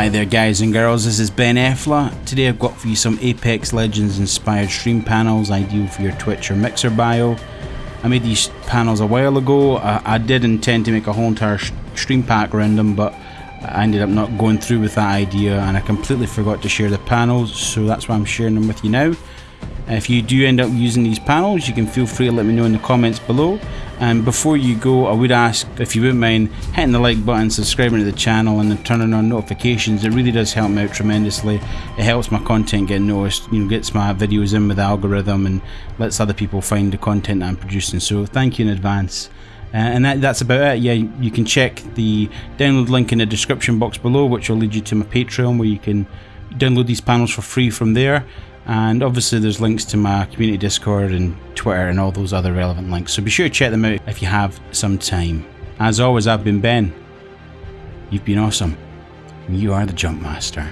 Hi there guys and girls, this is Ben Effla. Today I've got for you some Apex Legends inspired stream panels ideal for your Twitch or Mixer bio. I made these panels a while ago. I, I did intend to make a whole entire stream pack around them but I ended up not going through with that idea and I completely forgot to share the panels so that's why I'm sharing them with you now. If you do end up using these panels, you can feel free to let me know in the comments below. And before you go, I would ask if you wouldn't mind hitting the like button, subscribing to the channel, and then turning on notifications. It really does help me out tremendously. It helps my content get noticed, you know, gets my videos in with the algorithm, and lets other people find the content I'm producing. So thank you in advance. Uh, and that, that's about it. Yeah, you can check the download link in the description box below, which will lead you to my Patreon, where you can download these panels for free from there and obviously there's links to my community discord and twitter and all those other relevant links. So be sure to check them out if you have some time. As always i've been ben. You've been awesome. You are the jump master